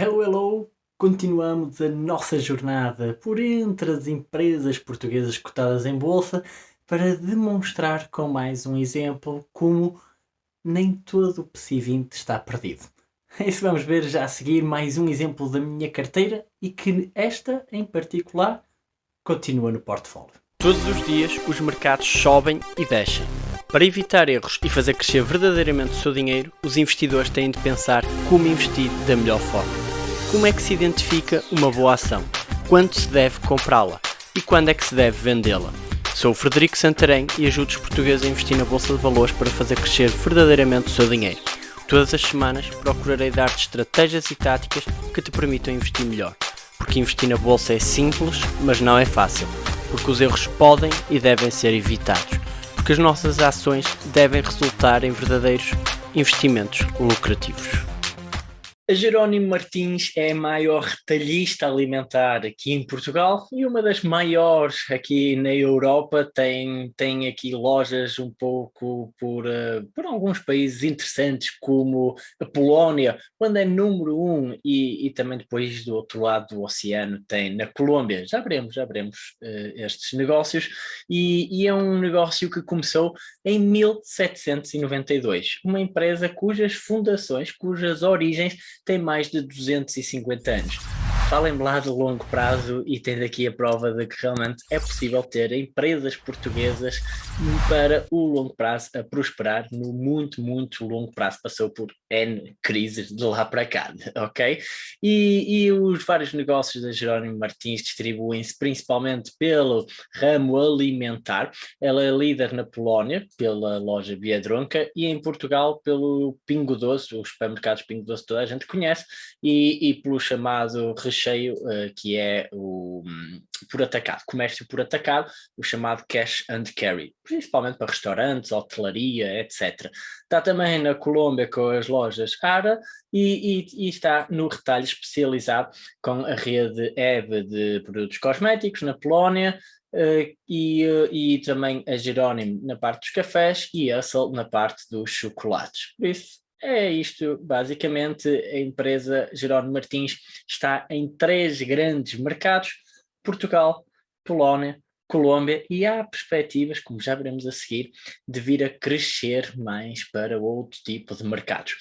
Hello, hello! Continuamos a nossa jornada por entre as empresas portuguesas cotadas em bolsa para demonstrar com mais um exemplo como nem todo o PSI 20 está perdido. É isso vamos ver já a seguir mais um exemplo da minha carteira e que esta em particular continua no portfólio. Todos os dias os mercados sobem e descem. Para evitar erros e fazer crescer verdadeiramente o seu dinheiro, os investidores têm de pensar como investir da melhor forma. Como é que se identifica uma boa ação? Quando se deve comprá-la? E quando é que se deve vendê-la? Sou o Frederico Santarém e ajudo os portugueses a investir na Bolsa de Valores para fazer crescer verdadeiramente o seu dinheiro. Todas as semanas procurarei dar-te estratégias e táticas que te permitam investir melhor. Porque investir na Bolsa é simples, mas não é fácil. Porque os erros podem e devem ser evitados. Porque as nossas ações devem resultar em verdadeiros investimentos lucrativos. A Jerónimo Martins é a maior retalhista alimentar aqui em Portugal e uma das maiores aqui na Europa. Tem, tem aqui lojas um pouco por, uh, por alguns países interessantes, como a Polónia, quando é número um, e, e também depois do outro lado do oceano tem na Colômbia. Já veremos, já veremos uh, estes negócios. E, e é um negócio que começou em 1792, uma empresa cujas fundações, cujas origens tem mais de 250 anos. Falem-me lá de longo prazo e tendo aqui a prova de que realmente é possível ter empresas portuguesas para o longo prazo a prosperar no muito, muito longo prazo. Passou por N crises de lá para cá, ok? E, e os vários negócios da Jerónimo Martins distribuem-se principalmente pelo ramo alimentar. Ela é líder na Polónia, pela loja Biedronca, e em Portugal pelo Pingo Doce, os supermercados Pingo Doce toda a gente conhece, e, e pelo chamado recheio, uh, que é o um, por atacado, comércio por atacado, o chamado cash and carry, principalmente para restaurantes, hotelaria, etc. Está também na Colômbia com as lojas Ara e, e, e, está no retalho especializado com a rede EVE de produtos cosméticos na Polónia, Uh, e, uh, e também a Jerónimo na parte dos cafés e a Sol na parte dos chocolates. Por isso, é isto, basicamente, a empresa Jerónimo Martins está em três grandes mercados, Portugal, Polónia, Colômbia, e há perspectivas, como já veremos a seguir, de vir a crescer mais para outro tipo de mercados.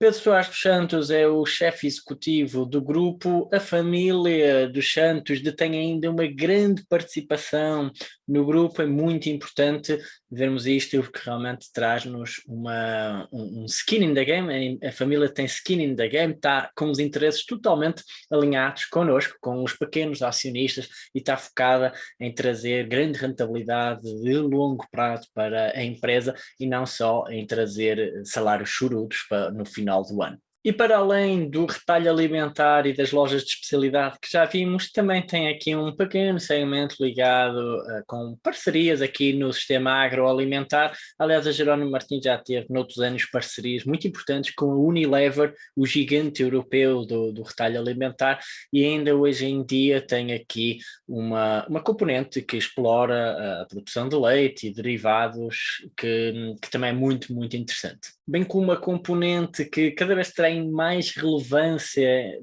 Pedro Soares dos Santos é o chefe executivo do grupo. A família dos Santos detém ainda uma grande participação no grupo. É muito importante vermos isto, porque realmente traz-nos uma, um, um, skin in the game. A família tem skin in the game, está com os interesses totalmente alinhados connosco, com os pequenos acionistas, e está focada em trazer grande rentabilidade de longo prazo para a empresa e não só em trazer salários chorudos para, no final do ano. E para além do retalho alimentar e das lojas de especialidade que já vimos, também tem aqui um pequeno segmento ligado uh, com parcerias aqui no sistema agroalimentar. Aliás, a Jerónimo Martins já teve noutros anos parcerias muito importantes com a Unilever, o gigante europeu do, do retalho alimentar, e ainda hoje em dia tem aqui uma, uma componente que explora a produção de leite e derivados, que, que também é muito, muito interessante bem como uma componente que cada vez tem mais relevância,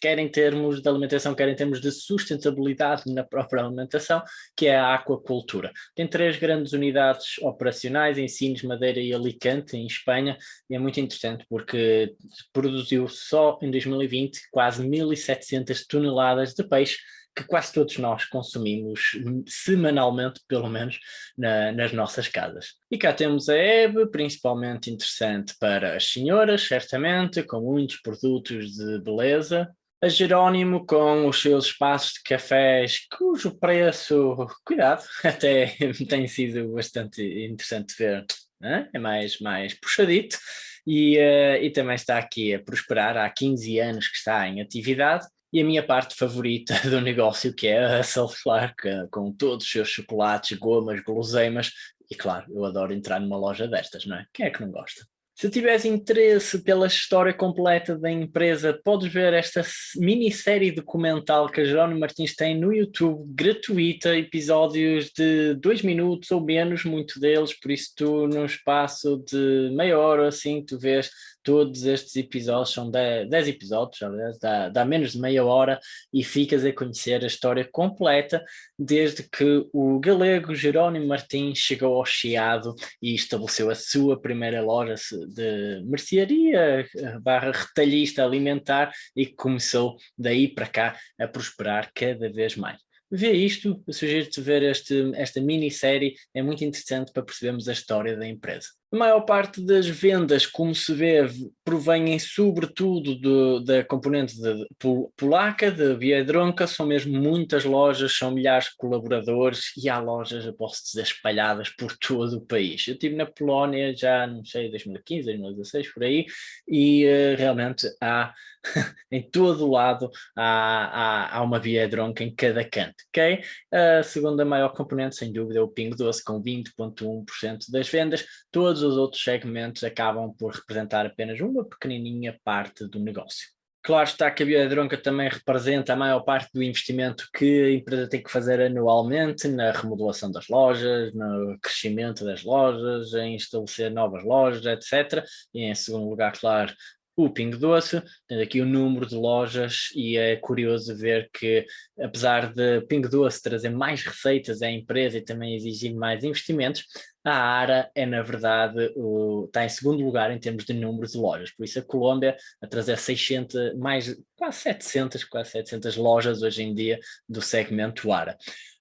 quer em termos de alimentação, quer em termos de sustentabilidade na própria alimentação, que é a aquacultura. Tem três grandes unidades operacionais em Sines, Madeira e Alicante, em Espanha, e é muito interessante porque produziu só em 2020 quase 1.700 toneladas de peixe, que quase todos nós consumimos semanalmente, pelo menos, na, nas nossas casas. E cá temos a Eve, principalmente interessante para as senhoras, certamente, com muitos produtos de beleza. A Jerónimo com os seus espaços de cafés, cujo preço, cuidado, até tem sido bastante interessante ver, né? é mais, mais puxadito. E, uh, e também está aqui a prosperar, há 15 anos que está em atividade, e a minha parte favorita do negócio, que é a Self-Clark, com todos os seus chocolates, gomas, guloseimas, e claro, eu adoro entrar numa loja destas, não é? Quem é que não gosta? Se tiveres interesse pela história completa da empresa, podes ver esta minissérie documental que a Jerónimo Martins tem no YouTube, gratuita, episódios de dois minutos ou menos, muito deles, por isso tu num espaço de meia hora assim, tu vês todos estes episódios, são 10, 10 episódios, aliás, dá, dá menos de meia hora e ficas a conhecer a história completa desde que o galego Jerónimo Martins chegou ao Chiado e estabeleceu a sua primeira loja de mercearia barra retalhista alimentar e começou daí para cá a prosperar cada vez mais vê isto, sugiro-te ver este, esta minissérie, é muito interessante para percebermos a história da empresa. A maior parte das vendas, como se vê, provém sobretudo do, da componente de, polaca, da Biedronka, são mesmo muitas lojas, são milhares de colaboradores e há lojas, posso dizer, espalhadas por todo o país. Eu estive na Polónia já, não sei, 2015, 2016, por aí, e uh, realmente há, em todo o lado, há, há, há uma Biedronka em cada canto, ok? A segunda maior componente, sem dúvida, é o Ping Doce, com 20,1% das vendas, todos os outros segmentos acabam por representar apenas uma pequenininha parte do negócio. Claro está que a Biodronca também representa a maior parte do investimento que a empresa tem que fazer anualmente na remodelação das lojas, no crescimento das lojas, em estabelecer novas lojas, etc. E em segundo lugar, claro, o Pingo Doce, tem aqui o número de lojas e é curioso ver que apesar de Pingo Doce trazer mais receitas à empresa e também exigir mais investimentos, a ARA é na verdade, o, está em segundo lugar em termos de número de lojas, por isso a Colômbia a trazer 600, mais quase 700, quase 700 lojas hoje em dia do segmento ARA.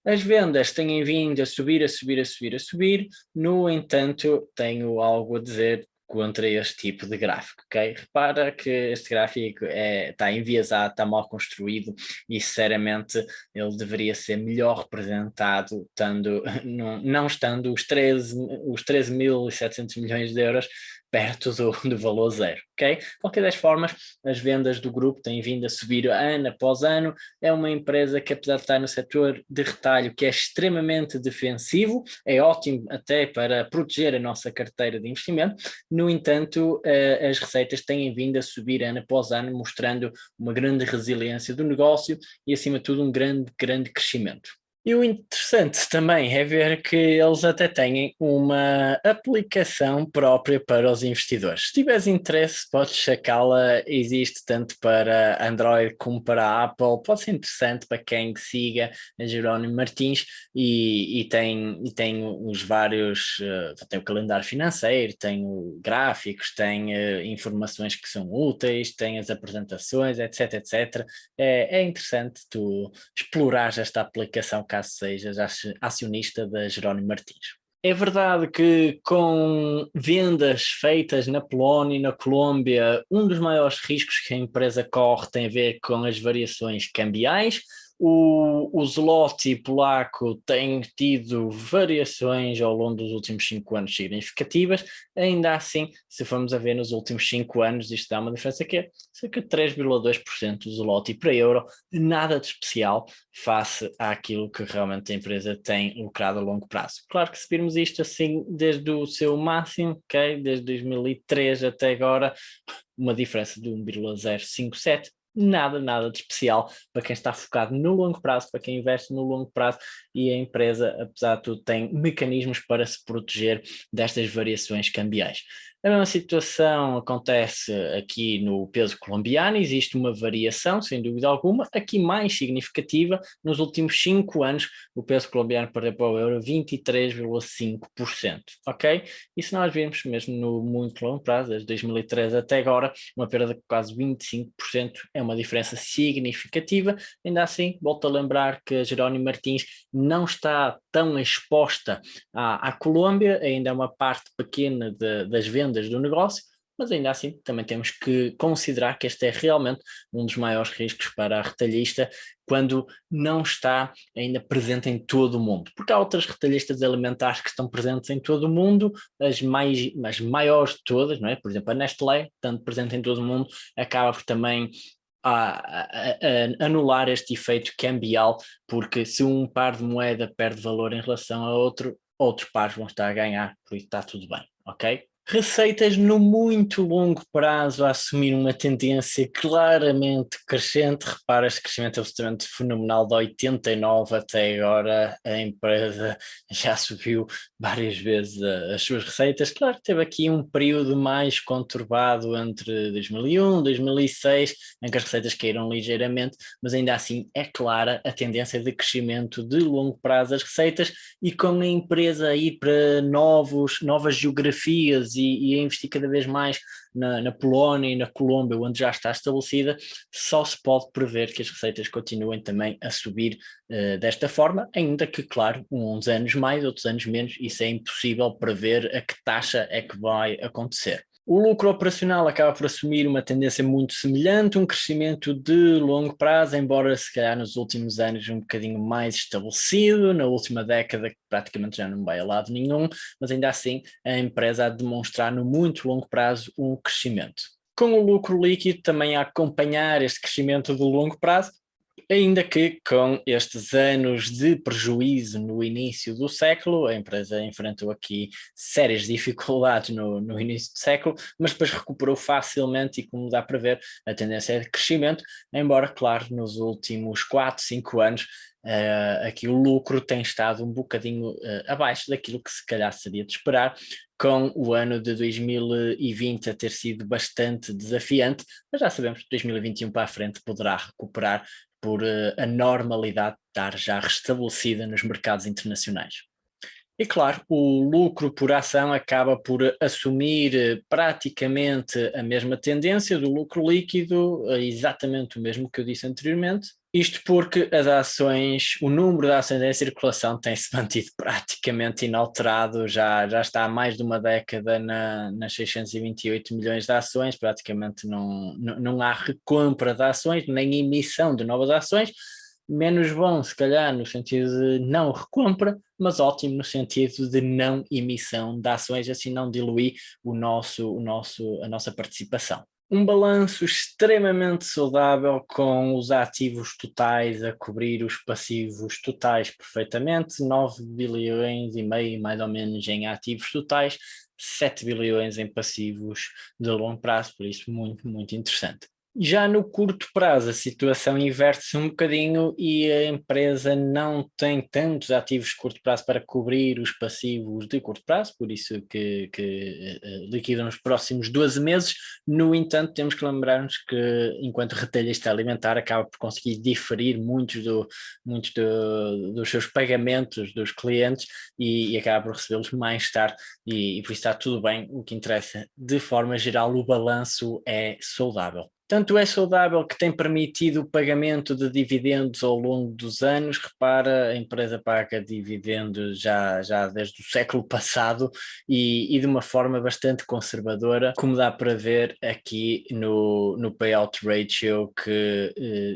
As vendas têm vindo a subir, a subir, a subir, a subir, no entanto tenho algo a dizer contra este tipo de gráfico, ok? Repara que este gráfico é, está enviesado, está mal construído e sinceramente ele deveria ser melhor representado estando, não, não estando os 13.700 os 13 milhões de euros perto do, do valor zero, ok? De qualquer das formas, as vendas do grupo têm vindo a subir ano após ano, é uma empresa que apesar de estar no setor de retalho que é extremamente defensivo, é ótimo até para proteger a nossa carteira de investimento, no entanto uh, as receitas têm vindo a subir ano após ano, mostrando uma grande resiliência do negócio e acima de tudo um grande, grande crescimento. E o interessante também é ver que eles até têm uma aplicação própria para os investidores. Se tiveres interesse, podes sacá-la, existe tanto para Android como para Apple, pode ser interessante para quem siga a Jerónimo Martins e, e, tem, e tem os vários, uh, tem o calendário financeiro, tem gráficos, tem uh, informações que são úteis, tem as apresentações, etc, etc. É, é interessante tu explorar esta aplicação caso sejas acionista da Jerónimo Martins. É verdade que com vendas feitas na Polónia e na Colômbia, um dos maiores riscos que a empresa corre tem a ver com as variações cambiais, o, o zloty polaco tem tido variações ao longo dos últimos cinco anos significativas, ainda assim, se formos a ver nos últimos cinco anos, isto dá uma diferença que é cerca de 3,2% do zloty para euro, nada de especial face àquilo que realmente a empresa tem lucrado a longo prazo. Claro que se virmos isto assim desde o seu máximo, okay, desde 2003 até agora, uma diferença de 1,057, nada, nada de especial para quem está focado no longo prazo, para quem investe no longo prazo e a empresa, apesar de tudo, tem mecanismos para se proteger destas variações cambiais. A mesma situação acontece aqui no peso colombiano, existe uma variação, sem dúvida alguma, aqui mais significativa, nos últimos cinco anos o peso colombiano perdeu para o euro 23,5%, ok? E se nós virmos mesmo no muito longo prazo, desde 2013 até agora, uma perda de quase 25% é uma diferença significativa, ainda assim, volto a lembrar que a Jerónimo Martins não está tão exposta à, à Colômbia, ainda é uma parte pequena de, das vendas do negócio, mas ainda assim também temos que considerar que este é realmente um dos maiores riscos para a retalhista quando não está ainda presente em todo o mundo, porque há outras retalhistas alimentares que estão presentes em todo o mundo, as, mais, as maiores de todas, não é? por exemplo a Nestlé, tanto presente em todo o mundo, acaba por também a, a, a, anular este efeito cambial, porque se um par de moeda perde valor em relação a outro, outros pares vão estar a ganhar, por isso está tudo bem, ok? Receitas no muito longo prazo a assumir uma tendência claramente crescente. Repara, este crescimento absolutamente fenomenal de 89 até agora, a empresa já subiu várias vezes as suas receitas. Claro, teve aqui um período mais conturbado entre 2001 e 2006, em que as receitas caíram ligeiramente, mas ainda assim é clara a tendência de crescimento de longo prazo das receitas e com a empresa a ir para novos, novas geografias e, e a investir cada vez mais na, na, Polónia e na Colômbia, onde já está estabelecida, só se pode prever que as receitas continuem também a subir uh, desta forma, ainda que, claro, uns anos mais, outros anos menos, isso é impossível prever a que taxa é que vai acontecer. O lucro operacional acaba por assumir uma tendência muito semelhante, um crescimento de longo prazo, embora se calhar nos últimos anos um bocadinho mais estabelecido, na última década praticamente já não vai a lado nenhum, mas ainda assim a empresa a demonstrar no muito longo prazo um crescimento. Com o lucro líquido também a acompanhar este crescimento de longo prazo, Ainda que com estes anos de prejuízo no início do século, a empresa enfrentou aqui sérias dificuldades no, no início do século, mas depois recuperou facilmente e como dá para ver, a tendência é de crescimento, embora, claro, nos últimos 4, 5 anos Uh, aqui o lucro tem estado um bocadinho uh, abaixo daquilo que se calhar seria de esperar, com o ano de 2020 a ter sido bastante desafiante, mas já sabemos que 2021 para a frente poderá recuperar por uh, a normalidade estar já restabelecida nos mercados internacionais. E claro, o lucro por ação acaba por assumir eh, praticamente a mesma tendência do lucro líquido, eh, exatamente o mesmo que eu disse anteriormente, isto porque as ações, o número de ações em circulação tem-se mantido praticamente inalterado, já, já está há mais de uma década na, nas 628 milhões de ações, praticamente não, não, não há recompra de ações, nem emissão de novas ações, menos bom se calhar no sentido de não recompra, mas ótimo no sentido de não emissão de ações, assim não diluir o nosso, o nosso, a nossa participação um balanço extremamente saudável com os ativos totais a cobrir os passivos totais perfeitamente, 9 bilhões e meio mais ou menos em ativos totais, 7 bilhões em passivos de longo prazo, por isso muito, muito interessante. Já no curto prazo a situação inverte-se um bocadinho e a empresa não tem tantos ativos de curto prazo para cobrir os passivos de curto prazo, por isso que, que uh, liquidam nos próximos 12 meses. No entanto, temos que lembrar-nos que enquanto retalhista alimentar acaba por conseguir diferir muitos, do, muitos do, dos seus pagamentos dos clientes e, e acaba por recebê-los mais tarde e, e por isso está tudo bem. O que interessa, de forma geral, o balanço é saudável. Tanto é saudável que tem permitido o pagamento de dividendos ao longo dos anos. Repara, a empresa paga dividendos já, já desde o século passado e, e de uma forma bastante conservadora, como dá para ver aqui no, no payout ratio, que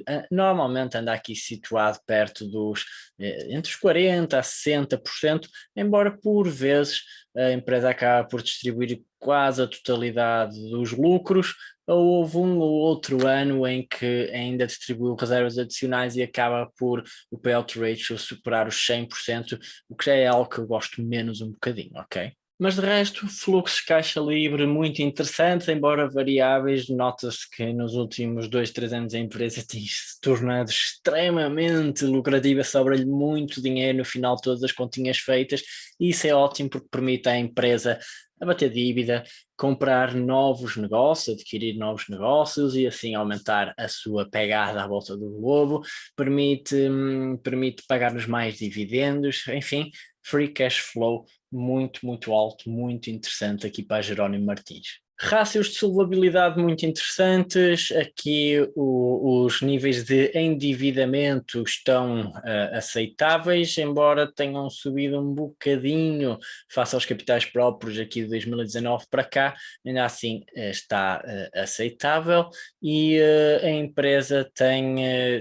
eh, normalmente anda aqui situado perto dos eh, entre os 40% a 60%, embora por vezes a empresa acaba por distribuir quase a totalidade dos lucros, ou houve um ou outro ano em que ainda distribuiu reservas adicionais e acaba por o payout ratio superar os 100%, o que já é algo que eu gosto menos um bocadinho, ok? Mas de resto, fluxos caixa livre muito interessantes, embora variáveis, nota-se que nos últimos dois, três anos a empresa tem se tornado extremamente lucrativa, sobra-lhe muito dinheiro no final de todas as continhas feitas, e isso é ótimo porque permite à empresa abater dívida, comprar novos negócios, adquirir novos negócios e assim aumentar a sua pegada à volta do globo, permite, hum, permite pagar-nos mais dividendos, enfim, free cash flow muito, muito alto, muito interessante aqui para Jerónimo Martins. Rácios de solvabilidade muito interessantes, aqui o, os níveis de endividamento estão uh, aceitáveis, embora tenham subido um bocadinho face aos capitais próprios aqui de 2019 para cá, ainda assim uh, está uh, aceitável e a empresa tem,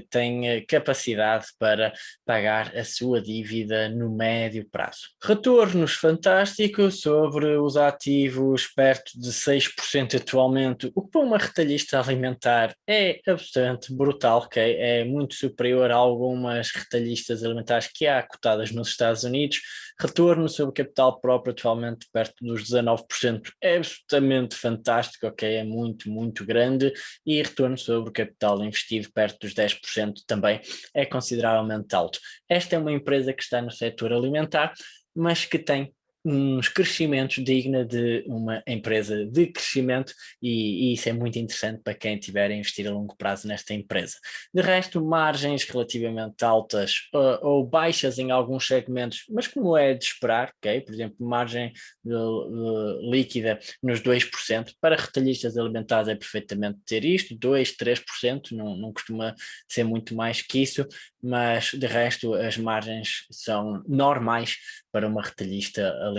tem capacidade para pagar a sua dívida no médio prazo. Retornos fantásticos sobre os ativos perto de 6 6% atualmente, o que para uma retalhista alimentar é absolutamente brutal, ok? É muito superior a algumas retalhistas alimentares que há cotadas nos Estados Unidos. Retorno sobre capital próprio atualmente perto dos 19%, é absolutamente fantástico, ok? É muito, muito grande. E retorno sobre o capital investido perto dos 10% também é consideravelmente alto. Esta é uma empresa que está no setor alimentar, mas que tem uns crescimentos digna de uma empresa de crescimento e, e, isso é muito interessante para quem tiver a investir a longo prazo nesta empresa. De resto, margens relativamente altas uh, ou baixas em alguns segmentos, mas como é de esperar, ok? Por exemplo, margem de, de, líquida nos 2%, para retalhistas alimentares é perfeitamente ter isto, 2, 3%, não, não costuma ser muito mais que isso, mas de resto as margens são normais para uma retalhista alimentar.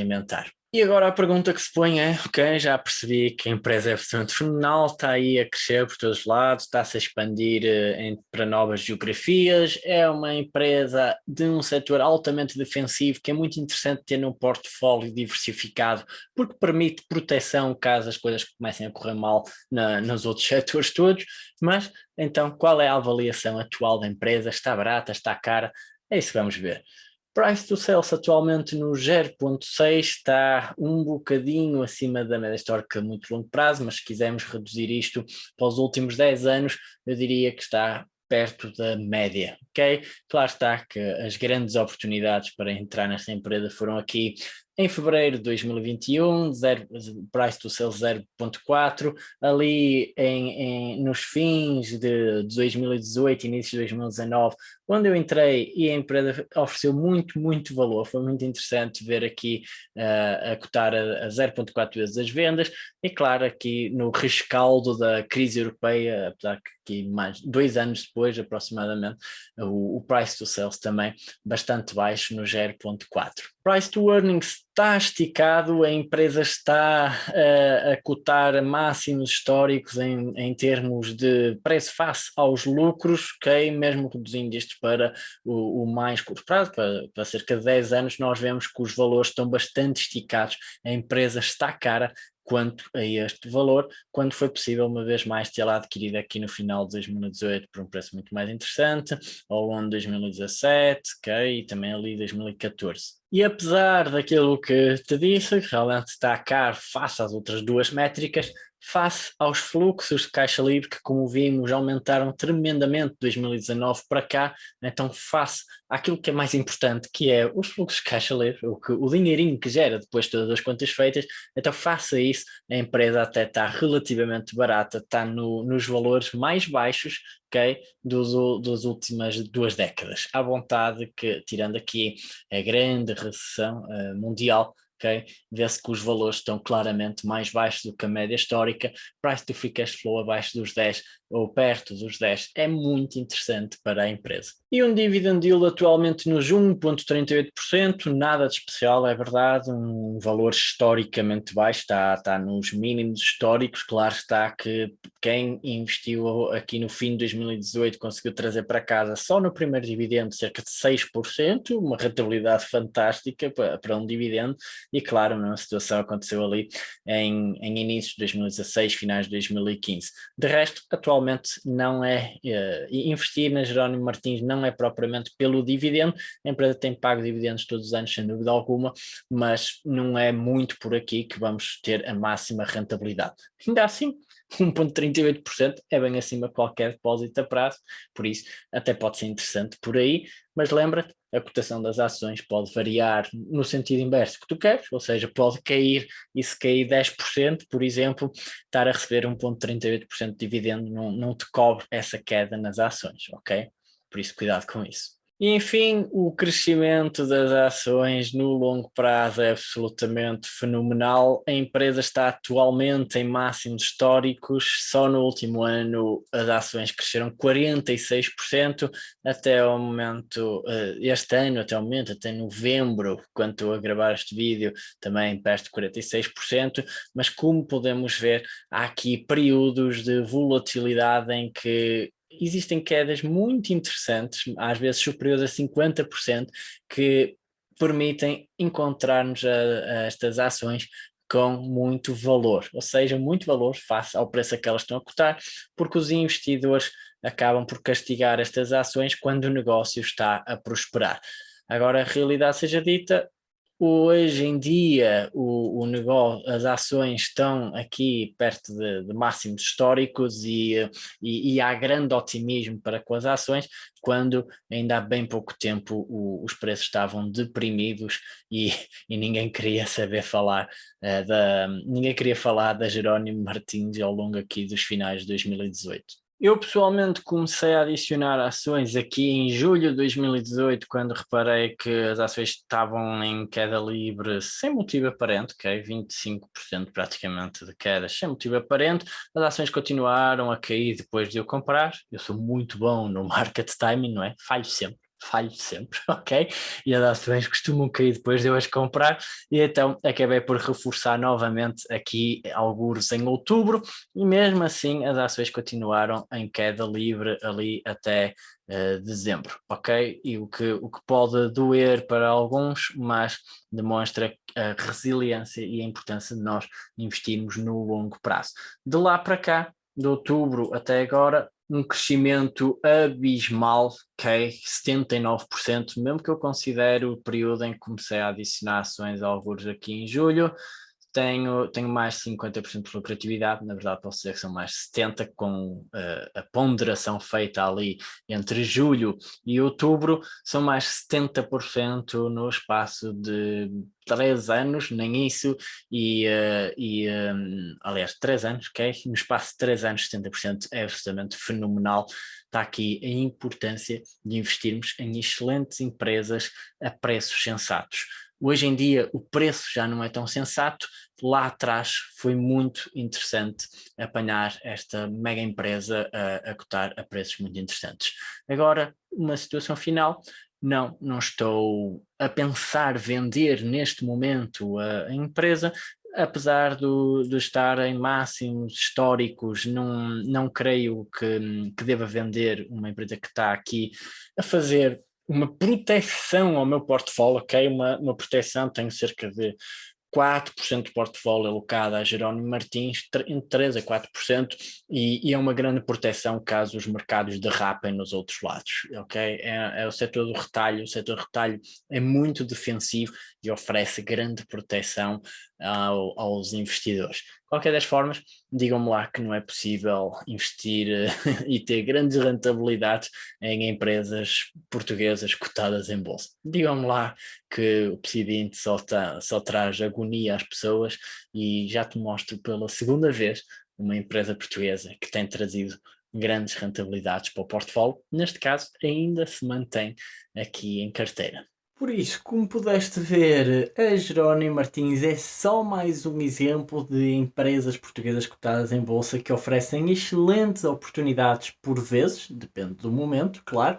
E agora a pergunta que se põe é, ok, já percebi que a empresa é absolutamente fenomenal, está aí a crescer por todos os lados, está-se a expandir uh, em, para novas geografias, é uma empresa de um setor altamente defensivo que é muito interessante ter num portfólio diversificado, porque permite proteção caso as coisas comecem a correr mal na, nos outros setores todos, mas então qual é a avaliação atual da empresa? Está barata, está cara? É isso que vamos ver. Price to sales atualmente no 0.6 está um bocadinho acima da média histórica a muito longo prazo, mas se quisermos reduzir isto para os últimos 10 anos, eu diria que está perto da média, ok? Claro está que as grandes oportunidades para entrar nesta empresa foram aqui em fevereiro de 2021, zero, price to sales 0.4, ali em, em, nos fins de 2018, início de 2019, quando eu entrei e a empresa ofereceu muito, muito valor, foi muito interessante ver aqui uh, a cotar a, a 0.4 vezes as vendas, e claro, aqui no rescaldo da crise europeia, apesar que mais dois anos depois aproximadamente, o, o price to sales também bastante baixo no 0.4. Price to earnings está esticado, a empresa está uh, a cotar máximos históricos em, em termos de preço face aos lucros, ok? Mesmo reduzindo isto para o, o mais curto prazo, para, para, cerca de 10 anos, nós vemos que os valores estão bastante esticados, a empresa está cara, quanto a este valor, quando foi possível uma vez mais tê-la adquirido aqui no final de 2018 por um preço muito mais interessante, ao longo de 2017, ok, e também ali 2014. E apesar daquilo que te disse, realmente está caro face às outras duas métricas, face aos fluxos de caixa livre que, como vimos, aumentaram tremendamente de 2019 para cá, então face àquilo que é mais importante, que é os fluxos de caixa livre, o, que, o dinheirinho que gera depois de todas as contas feitas, então face a isso, a empresa até está relativamente barata, está no, nos valores mais baixos okay, dos, das últimas duas décadas. À vontade que, tirando aqui a grande recessão uh, mundial, ok? Vê-se que os valores estão claramente mais baixos do que a média histórica, price to free cash flow abaixo dos 10 ou perto dos 10 é muito interessante para a empresa. E um dividend yield atualmente nos 1.38%, nada de especial, é verdade, um valor historicamente baixo, está, está nos mínimos históricos, claro está que quem investiu aqui no fim de 2018 conseguiu trazer para casa só no primeiro dividendo cerca de 6%, uma rentabilidade fantástica para, para um dividendo, e claro, a mesma situação aconteceu ali em, em início de 2016, finais de 2015. De resto, atualmente não é, uh, investir na Jerónimo Martins não é propriamente pelo dividendo, a empresa tem pago dividendos todos os anos, sem dúvida alguma, mas não é muito por aqui que vamos ter a máxima rentabilidade. Ainda assim, 1.38% é bem acima de qualquer depósito a prazo, por isso até pode ser interessante por aí, mas lembra-te, a cotação das ações pode variar no sentido inverso que tu queres, ou seja, pode cair e se cair 10%, por exemplo, estar a receber 1.38% de dividendo não, não te cobre essa queda nas ações, ok? Por isso cuidado com isso. E enfim, o crescimento das ações no longo prazo é absolutamente fenomenal. A empresa está atualmente em máximos históricos, só no último ano as ações cresceram 46%, até o momento, eh, este ano, até o momento, até novembro, quando estou a gravar este vídeo, também perto de 46%, mas como podemos ver, há aqui períodos de volatilidade em que existem quedas muito interessantes, às vezes superiores a 50%, que permitem encontrar-nos a, a estas ações com muito valor, ou seja, muito valor face ao preço a que elas estão a cotar, porque os investidores acabam por castigar estas ações quando o negócio está a prosperar. Agora, a realidade seja dita, hoje em dia o, o negócio, as ações estão aqui perto de, de máximos históricos e, e, e, há grande otimismo para com as ações, quando ainda há bem pouco tempo o, os preços estavam deprimidos e, e ninguém queria saber falar uh, da ninguém queria falar da Jerónimo Martins ao longo aqui dos finais de 2018. Eu pessoalmente comecei a adicionar ações aqui em julho de 2018, quando reparei que as ações estavam em queda livre sem motivo aparente, ok? 25% praticamente de quedas sem motivo aparente. As ações continuaram a cair depois de eu comprar. Eu sou muito bom no market timing, não é? Falho sempre falho sempre, ok? E as ações costumam cair depois de eu as comprar, e então acabei por reforçar novamente aqui alguns em outubro, e mesmo assim as ações continuaram em queda livre ali até uh, dezembro, ok? E o que, o que pode doer para alguns, mas demonstra a resiliência e a importância de nós investirmos no longo prazo. De lá para cá, de outubro até agora, um crescimento abismal, ok? 79%, mesmo que eu considere o período em que comecei a adicionar ações a alguns aqui em julho, tenho, tenho mais de 50% de lucratividade, na verdade posso dizer que são mais de 70% com uh, a ponderação feita ali entre julho e outubro, são mais de 70% no espaço de 3 anos, nem isso, e, uh, e um, aliás, 3 anos, ok? No espaço de 3 anos, 70% é absolutamente fenomenal. Está aqui a importância de investirmos em excelentes empresas a preços sensatos Hoje em dia o preço já não é tão sensato, lá atrás foi muito interessante apanhar esta mega empresa a, a cotar a preços muito interessantes. Agora, uma situação final, não, não estou a pensar vender neste momento a, a empresa, apesar do, de estar em máximos históricos, não, não creio que, que deva vender uma empresa que está aqui a fazer uma proteção ao meu portfólio, ok? Uma, uma proteção, tenho cerca de 4% do portfólio alocado a Jerónimo Martins, entre 3% a 4%, e, e, é uma grande proteção caso os mercados derrapem nos outros lados, ok? É, é o setor do retalho, o setor do retalho é muito defensivo e oferece grande proteção ao, aos investidores. Qualquer das formas, digam-me lá que não é possível investir e ter grandes rentabilidades em empresas portuguesas cotadas em bolsa. Digam-me lá que o Presidente só, tá, só traz agonia às pessoas e já te mostro pela segunda vez uma empresa portuguesa que tem trazido grandes rentabilidades para o portfólio, neste caso ainda se mantém aqui em carteira. Por isso, como pudeste ver, a Jerónimo Martins é só mais um exemplo de empresas portuguesas cotadas em bolsa que oferecem excelentes oportunidades por vezes, depende do momento, claro,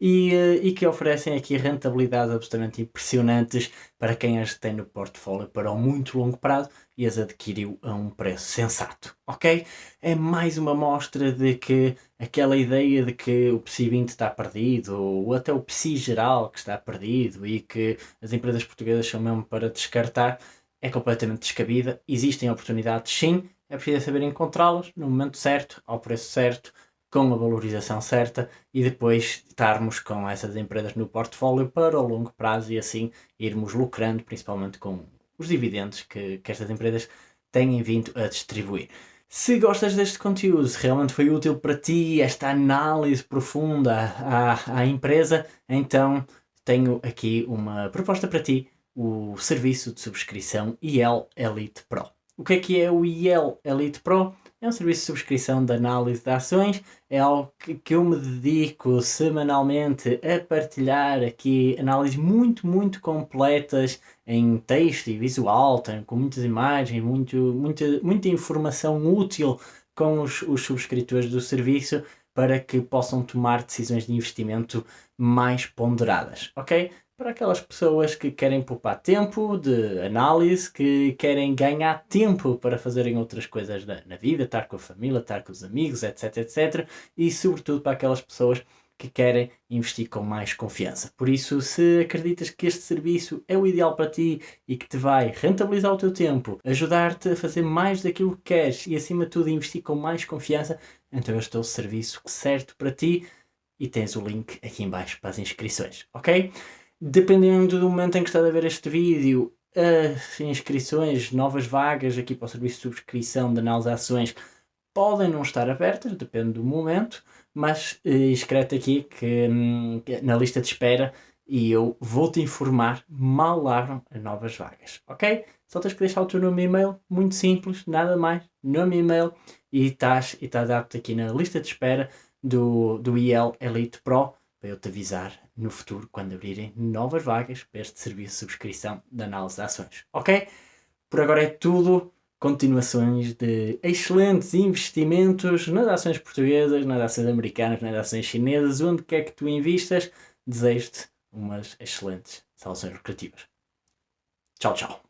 e, eh, e que oferecem aqui rentabilidades absolutamente impressionantes para quem as tem no portfólio para um muito longo prazo e as adquiriu a um preço sensato, ok? É mais uma mostra de que aquela ideia de que o PSI 20 está perdido, ou até o PSI geral que está perdido e que as empresas portuguesas são mesmo para descartar, é completamente descabida. Existem oportunidades sim, é preciso saber encontrá-las no momento certo, ao preço certo, com a valorização certa e depois estarmos com essas empresas no portfólio para o longo prazo e assim irmos lucrando, principalmente com os dividendos que, que estas empresas têm vindo a distribuir. Se gostas deste conteúdo, se realmente foi útil para ti esta análise profunda à, à empresa, então tenho aqui uma proposta para ti, o serviço de subscrição IEL Elite Pro. O que é que é o IEL Elite Pro? É um serviço de subscrição de análise de ações, é algo que, eu me dedico semanalmente a partilhar aqui análises muito, muito completas em texto e visual, com muitas imagens, muito, muita, muita informação útil com os, os subscritores do serviço para que possam tomar decisões de investimento mais ponderadas, ok? Para aquelas pessoas que querem poupar tempo de análise, que querem ganhar tempo para fazerem outras coisas na, na vida, estar com a família, estar com os amigos, etc, etc. E sobretudo para aquelas pessoas que querem investir com mais confiança. Por isso, se acreditas que este serviço é o ideal para ti e que te vai rentabilizar o teu tempo, ajudar-te a fazer mais daquilo que queres e, acima de tudo, investir com mais confiança, então este é o serviço certo para ti e tens o link aqui embaixo para as inscrições, ok? Dependendo do momento em que estás a ver este vídeo, as inscrições, novas vagas aqui para o serviço de subscrição de análise de ações podem não estar abertas, depende do momento, mas eh, inscreve aqui que, hum, que, na lista de espera e eu vou-te informar mal abram as novas vagas, ok? Só tens que deixar o teu nome e e-mail, muito simples, nada mais, nome e e-mail e estás, e estás apto aqui na lista de espera do, do IEL Elite Pro para eu te avisar no futuro quando abrirem novas vagas para este serviço de subscrição de análise de ações, ok? Por agora é tudo continuações de excelentes investimentos nas ações portuguesas, nas ações americanas, nas ações chinesas, onde quer que tu invistas, desejo-te umas excelentes soluções lucrativas. Tchau, tchau.